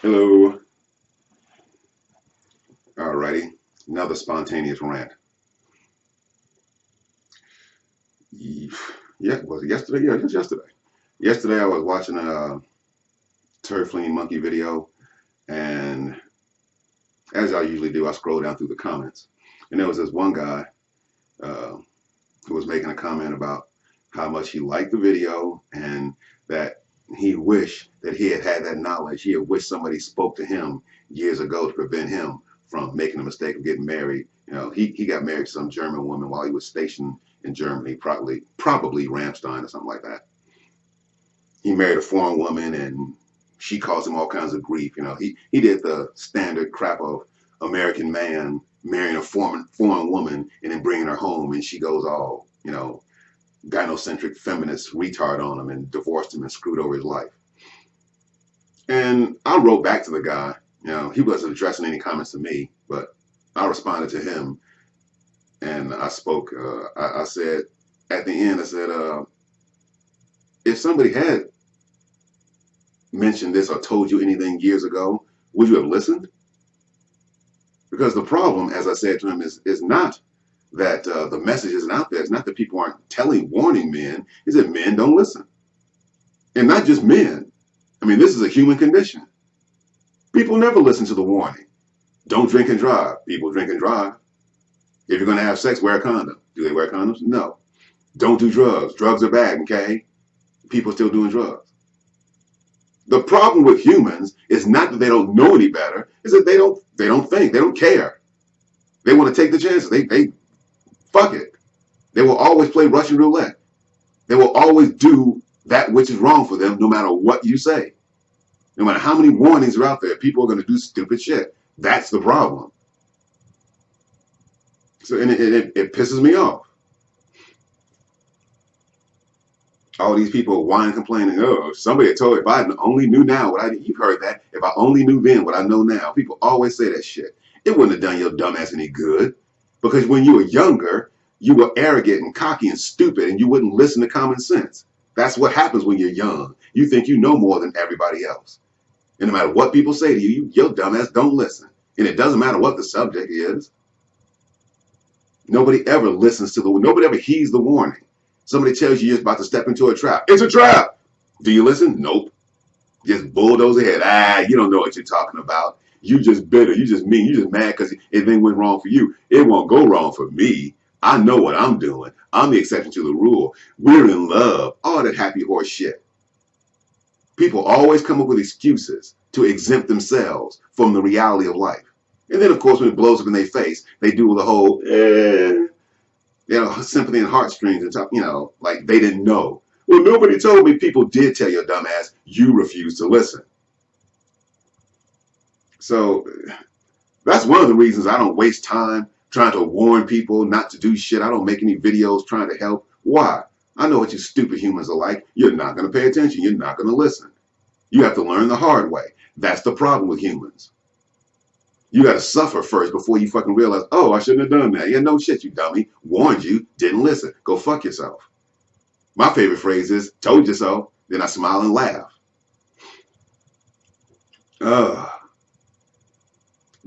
Hello. Alrighty, another spontaneous rant. Yeah, was it yesterday? Yeah, just yesterday. Yesterday I was watching a turd flinging monkey video, and as I usually do, I scroll down through the comments, and there was this one guy uh, who was making a comment about how much he liked the video and that he wished that he had had that knowledge. He had wished somebody spoke to him years ago to prevent him from making the mistake of getting married. You know, he, he got married to some German woman while he was stationed in Germany, probably probably Ramstein or something like that. He married a foreign woman and she caused him all kinds of grief. You know, he, he did the standard crap of American man marrying a foreign, foreign woman and then bringing her home and she goes all, you know, gynocentric feminist retard on him and divorced him and screwed over his life. And I wrote back to the guy, you know, he wasn't addressing any comments to me, but I responded to him and I spoke, uh, I, I, said, at the end, I said, uh, if somebody had mentioned this or told you anything years ago, would you have listened? Because the problem, as I said to him, is, is not that uh, the message isn't out there. It's not that people aren't telling, warning men. Is that men don't listen. And not just men. I mean, this is a human condition. People never listen to the warning. Don't drink and drive. People drink and drive. If you're going to have sex, wear a condom. Do they wear condoms? No. Don't do drugs. Drugs are bad, okay? People still doing drugs. The problem with humans is not that they don't know any better, is that they don't they don't think, they don't care. They want to take the chances. They they fuck it. They will always play Russian roulette. They will always do that which is wrong for them no matter what you say. No matter how many warnings are out there, people are going to do stupid shit. That's the problem. So and it, it, it pisses me off. All these people whining, complaining. Oh, somebody told if I only knew now what I you've heard that. If I only knew then what I know now. People always say that shit. It wouldn't have done your dumbass any good. Because when you were younger, you were arrogant and cocky and stupid and you wouldn't listen to common sense. That's what happens when you're young. You think you know more than everybody else. And no matter what people say to you, you your dumbass don't listen. And it doesn't matter what the subject is. Nobody ever listens to the, nobody ever heeds the warning. Somebody tells you you're about to step into a trap. It's a trap. Do you listen? Nope. Just bulldoze ahead. Ah, you don't know what you're talking about. You just bitter. You just mean. You just mad because everything went wrong for you. It won't go wrong for me. I know what I'm doing. I'm the exception to the rule. We're in love. All that happy horse shit. People always come up with excuses to exempt themselves from the reality of life. And then, of course, when it blows up in their face, they do the whole, eh, you know, sympathy and heartstrings and talk, you know, like they didn't know. Well, nobody told me. People did tell your dumbass. You refused to listen. So that's one of the reasons I don't waste time trying to warn people not to do shit. I don't make any videos trying to help. Why? I know what you stupid humans are like. You're not going to pay attention. You're not going to listen. You have to learn the hard way. That's the problem with humans. You got to suffer first before you fucking realize, oh, I shouldn't have done that. Yeah, no shit, you dummy. Warned you, didn't listen. Go fuck yourself. My favorite phrase is, told you so. Then I smile and laugh. Ugh.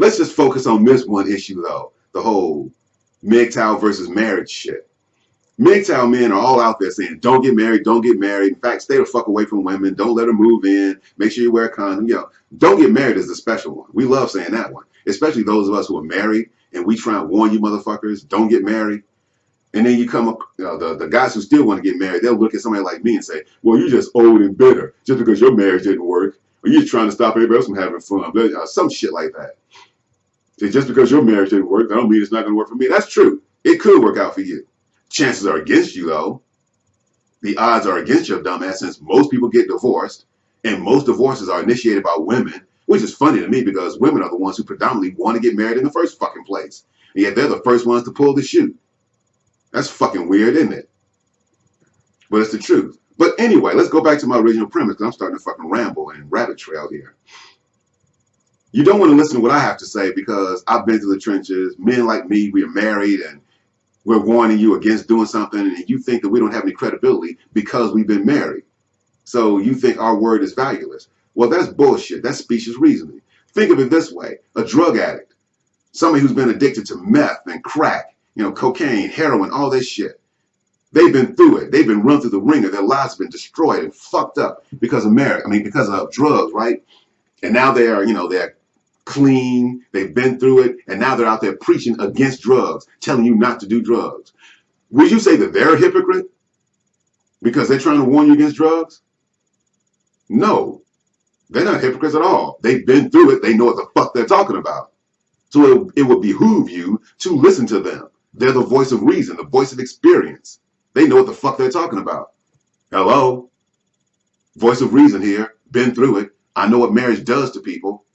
Let's just focus on this one issue, though. The whole MGTOW versus marriage shit. MGTOW men are all out there saying, don't get married, don't get married. In fact, stay the fuck away from women. Don't let them move in. Make sure you wear a condom. Know, don't get married is the special one. We love saying that one especially those of us who are married and we try and warn you motherfuckers, don't get married. And then you come up, you know, the, the guys who still want to get married, they'll look at somebody like me and say, well, you're just old and bitter just because your marriage didn't work. Or you're trying to stop everybody else from having fun. Uh, some shit like that. Just because your marriage didn't work, that don't mean it's not going to work for me. That's true. It could work out for you. Chances are against you, though. The odds are against your dumbass since most people get divorced and most divorces are initiated by women which is funny to me because women are the ones who predominantly want to get married in the first fucking place. And yet they're the first ones to pull the chute. That's fucking weird, isn't it? But it's the truth. But anyway, let's go back to my original premise because I'm starting to fucking ramble and rabbit trail here. You don't want to listen to what I have to say because I've been to the trenches. Men like me, we are married and we're warning you against doing something and you think that we don't have any credibility because we've been married. So you think our word is valueless. Well, that's bullshit. That's specious reasoning. Think of it this way a drug addict, somebody who's been addicted to meth and crack, you know, cocaine, heroin, all this shit. They've been through it. They've been run through the wringer. Their lives have been destroyed and fucked up because of marriage. I mean, because of drugs, right? And now they are, you know, they're clean. They've been through it, and now they're out there preaching against drugs, telling you not to do drugs. Would you say that they're a hypocrite because they're trying to warn you against drugs? No, they're not hypocrites at all. They've been through it. They know what the fuck they're talking about. So it, it would behoove you to listen to them. They're the voice of reason, the voice of experience. They know what the fuck they're talking about. Hello? Voice of reason here. Been through it. I know what marriage does to people.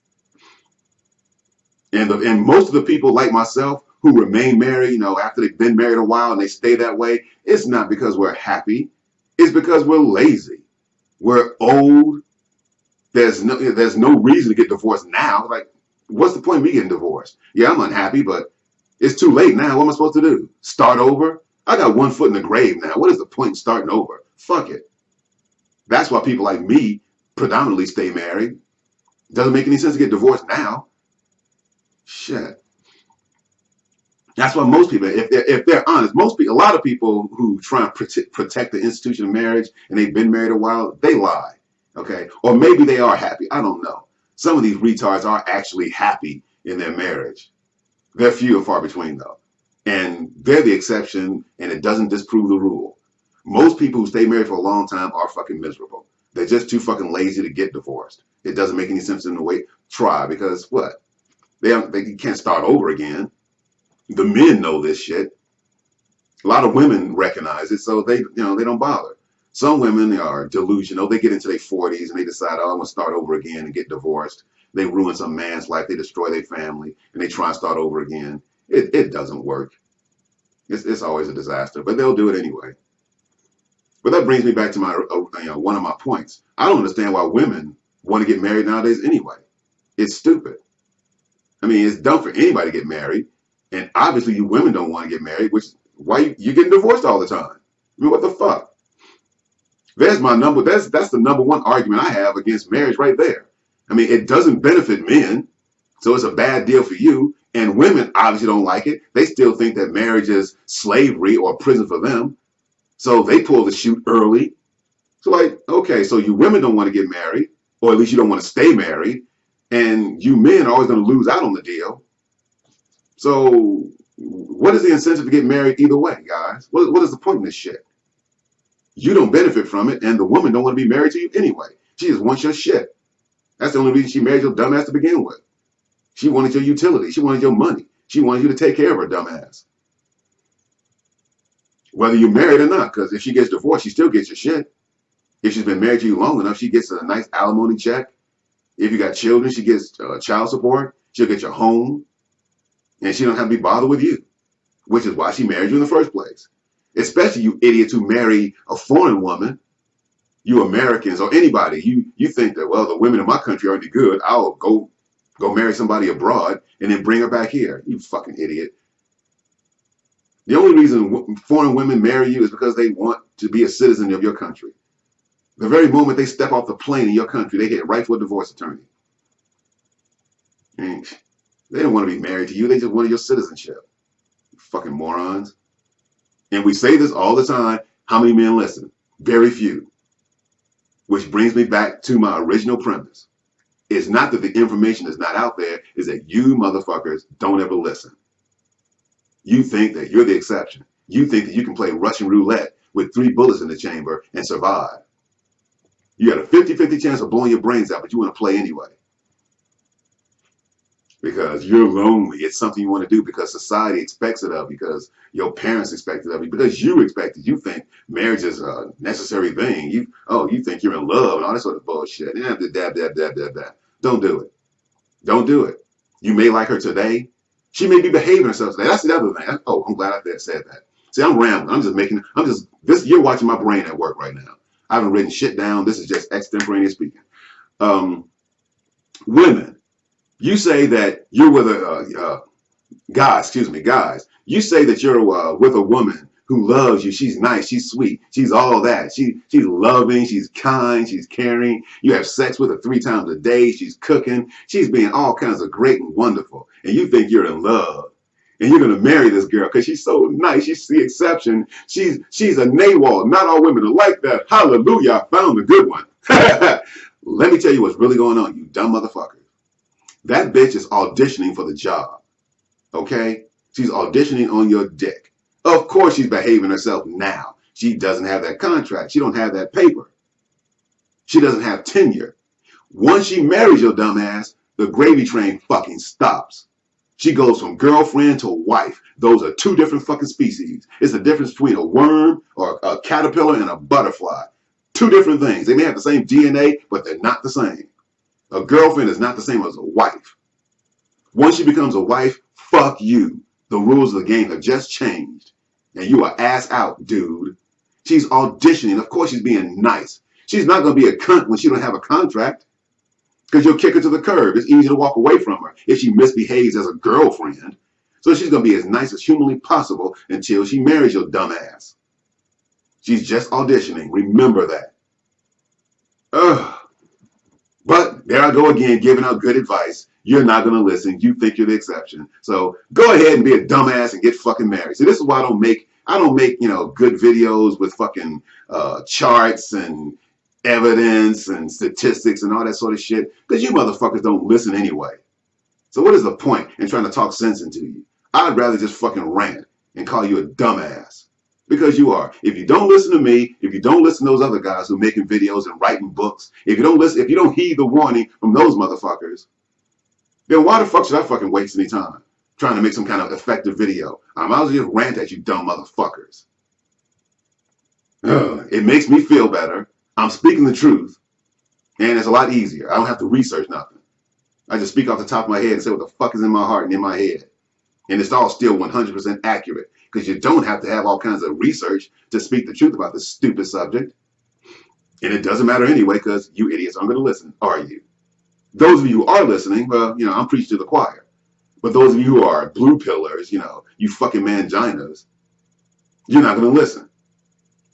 And, the, and most of the people like myself who remain married, you know, after they've been married a while and they stay that way, it's not because we're happy. It's because we're lazy. We're old. There's no there's no reason to get divorced now. Like, what's the point of me getting divorced? Yeah, I'm unhappy, but it's too late now. What am I supposed to do? Start over? I got one foot in the grave now. What is the point in starting over? Fuck it. That's why people like me predominantly stay married. Doesn't make any sense to get divorced now. Shit. That's why most people, if they're, if they're honest, most people, a lot of people who try and protect, protect the institution of marriage and they've been married a while, they lie. Okay. Or maybe they are happy. I don't know. Some of these retards are actually happy in their marriage. They're few and far between though. And they're the exception and it doesn't disprove the rule. Most people who stay married for a long time are fucking miserable. They're just too fucking lazy to get divorced. It doesn't make any sense in the way try because what? They, they can't start over again. The men know this shit. A lot of women recognize it, so they, you know, they don't bother. Some women are delusional. They get into their 40s and they decide, oh, I'm gonna start over again and get divorced. They ruin some man's life. They destroy their family and they try and start over again. It, it doesn't work. It's, it's always a disaster, but they'll do it anyway. But that brings me back to my, uh, you know, one of my points. I don't understand why women want to get married nowadays anyway. It's stupid. I mean, it's dumb for anybody to get married. And obviously you women don't want to get married, which why you, you're getting divorced all the time. I mean, what the fuck? There's my number. That's that's the number one argument I have against marriage right there. I mean, it doesn't benefit men, so it's a bad deal for you. And women obviously don't like it. They still think that marriage is slavery or prison for them. So they pull the chute early. So like, okay, so you women don't want to get married, or at least you don't want to stay married. And you men are always going to lose out on the deal. So what is the incentive to get married either way, guys? What, what is the point in this shit? You don't benefit from it, and the woman don't want to be married to you anyway. She just wants your shit. That's the only reason she married your dumbass to begin with. She wanted your utility. She wanted your money. She wanted you to take care of her dumbass. Whether you're married or not, because if she gets divorced, she still gets your shit. If she's been married to you long enough, she gets a nice alimony check. If you got children, she gets uh, child support. She'll get your home and she don't have to be bothered with you, which is why she married you in the first place. Especially you idiots who marry a foreign woman, you Americans or anybody, you you think that well the women in my country aren't good. I'll go go marry somebody abroad and then bring her back here. You fucking idiot. The only reason foreign women marry you is because they want to be a citizen of your country. The very moment they step off the plane in your country, they hit right for a divorce attorney. They don't want to be married to you. They just wanted your citizenship. You fucking morons. And we say this all the time. How many men listen? Very few. Which brings me back to my original premise. It's not that the information is not out there, is that you motherfuckers don't ever listen. You think that you're the exception. You think that you can play Russian roulette with three bullets in the chamber and survive. You got a 50-50 chance of blowing your brains out, but you want to play anyway because you're lonely. It's something you want to do because society expects it of you, because your parents expect it of you because you expect it. You think marriage is a necessary thing. You oh, you think you're in love and all that sort of bullshit. Yeah, dab, dab, dab, dab, dab. Don't do it. Don't do it. You may like her today. She may be behaving herself today. That's the other thing. Oh, I'm glad I said that. See, I'm rambling. I'm just making, I'm just, this, you're watching my brain at work right now. I haven't written shit down. This is just extemporaneous speaking. Um, women, you say that you're with a uh, uh, excuse me, guys. You say that you're uh, with a woman who loves you. She's nice. She's sweet. She's all that. She she's loving. She's kind. She's caring. You have sex with her three times a day. She's cooking. She's being all kinds of great and wonderful. And you think you're in love. And you're gonna marry this girl because she's so nice. She's the exception. She's she's a NAWALT. Not all women are like that. Hallelujah! I found a good one. Let me tell you what's really going on, you dumb motherfucker. That bitch is auditioning for the job. Okay? She's auditioning on your dick. Of course she's behaving herself now. She doesn't have that contract. She don't have that paper. She doesn't have tenure. Once she marries your dumbass, the gravy train fucking stops. She goes from girlfriend to wife. Those are two different fucking species. It's the difference between a worm or a caterpillar and a butterfly. Two different things. They may have the same DNA, but they're not the same. A girlfriend is not the same as a wife. Once she becomes a wife, fuck you. The rules of the game have just changed and you are ass out, dude. She's auditioning. Of course she's being nice. She's not going to be a cunt when she don't have a contract because you'll kick her to the curb. It's easy to walk away from her if she misbehaves as a girlfriend. So she's going to be as nice as humanly possible until she marries your dumbass. She's just auditioning. Remember that. Ugh. But there I go again, giving out good advice. You're not going to listen. You think you're the exception. So go ahead and be a dumbass and get fucking married. See, this is why I don't make I don't make you know good videos with fucking uh, charts and evidence and statistics and all that sort of shit because you motherfuckers don't listen anyway. So what is the point in trying to talk sense into you? I'd rather just fucking rant and call you a dumbass because you are. If you don't listen to me, if you don't listen to those other guys who are making videos and writing books, if you don't listen, if you don't heed the warning from those motherfuckers, then why the fuck should I fucking waste any time trying to make some kind of effective video? I might as well just rant at you dumb motherfuckers. Ugh, it makes me feel better. I'm speaking the truth. And it's a lot easier. I don't have to research nothing. I just speak off the top of my head and say what the fuck is in my heart and in my head. And it's all still 100% accurate because you don't have to have all kinds of research to speak the truth about this stupid subject. And it doesn't matter anyway because you idiots aren't going to listen, are you? Those of you who are listening, well, you know, I'm preaching to the choir. But those of you who are blue pillars, you know, you fucking manginas, you're not going to listen.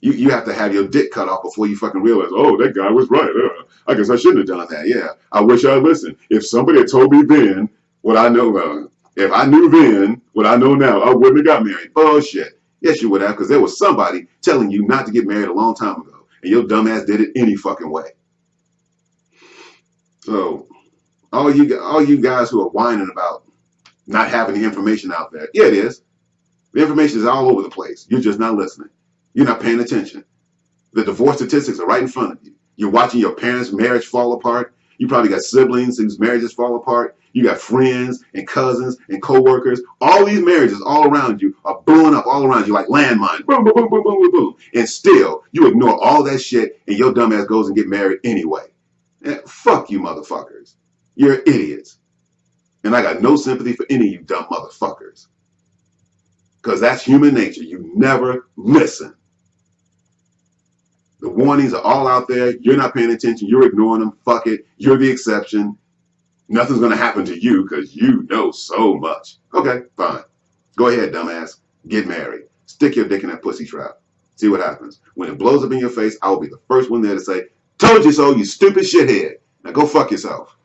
You, you have to have your dick cut off before you fucking realize, oh, that guy was right. Uh, I guess I shouldn't have done that. Yeah, I wish I listened. If somebody had told me then what I know, uh, if I knew then what I know now, I wouldn't have got married. Bullshit. Yes, you would have, because there was somebody telling you not to get married a long time ago, and your dumbass did it any fucking way. So all you all you guys who are whining about not having the information out there, yeah, it is. The information is all over the place. You're just not listening. You're not paying attention. The divorce statistics are right in front of you. You're watching your parents' marriage fall apart. You probably got siblings whose marriages fall apart. You got friends and cousins and co-workers. All these marriages all around you are blowing up all around you like landmines. Boom, boom, boom, boom, boom, boom, boom. And still, you ignore all that shit and your dumbass goes and get married anyway. Eh, fuck you motherfuckers. You're idiots. And I got no sympathy for any of you dumb motherfuckers. Because that's human nature. You never listen. The warnings are all out there. You're not paying attention. You're ignoring them. Fuck it. You're the exception. Nothing's going to happen to you because you know so much. Okay, fine. Go ahead, dumbass. Get married. Stick your dick in that pussy trap. See what happens. When it blows up in your face, I will be the first one there to say, Told you so, you stupid shithead. Now go fuck yourself.